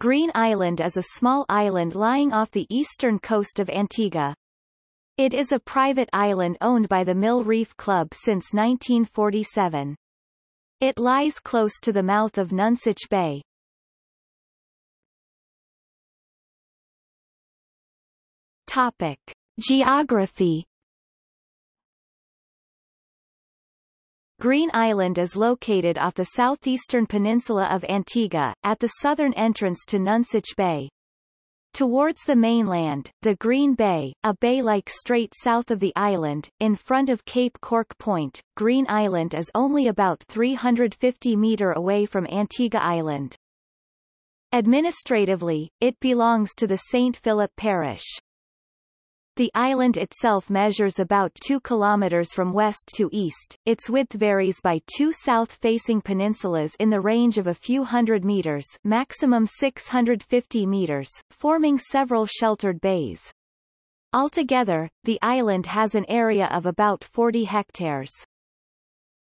Green Island is a small island lying off the eastern coast of Antigua. It is a private island owned by the Mill Reef Club since 1947. It lies close to the mouth of Nonsuch Bay. Topic. Geography Green Island is located off the southeastern peninsula of Antigua, at the southern entrance to Nonsuch Bay. Towards the mainland, the Green Bay, a bay-like strait south of the island, in front of Cape Cork Point, Green Island is only about 350 metre away from Antigua Island. Administratively, it belongs to the St. Philip Parish. The island itself measures about 2 kilometers from west to east. Its width varies by two south-facing peninsulas in the range of a few hundred meters, maximum 650 meters, forming several sheltered bays. Altogether, the island has an area of about 40 hectares.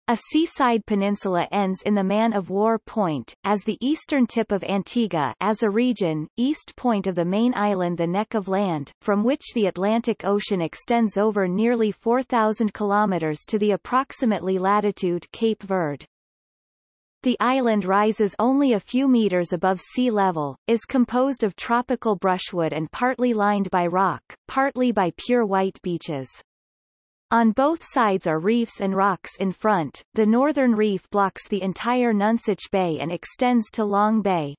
A seaside peninsula ends in the Man-of-War Point, as the eastern tip of Antigua as a region, east point of the main island the Neck of Land, from which the Atlantic Ocean extends over nearly 4,000 kilometers to the approximately latitude Cape Verde. The island rises only a few meters above sea level, is composed of tropical brushwood and partly lined by rock, partly by pure white beaches. On both sides are reefs and rocks in front. The northern reef blocks the entire Nonsuch Bay and extends to Long Bay.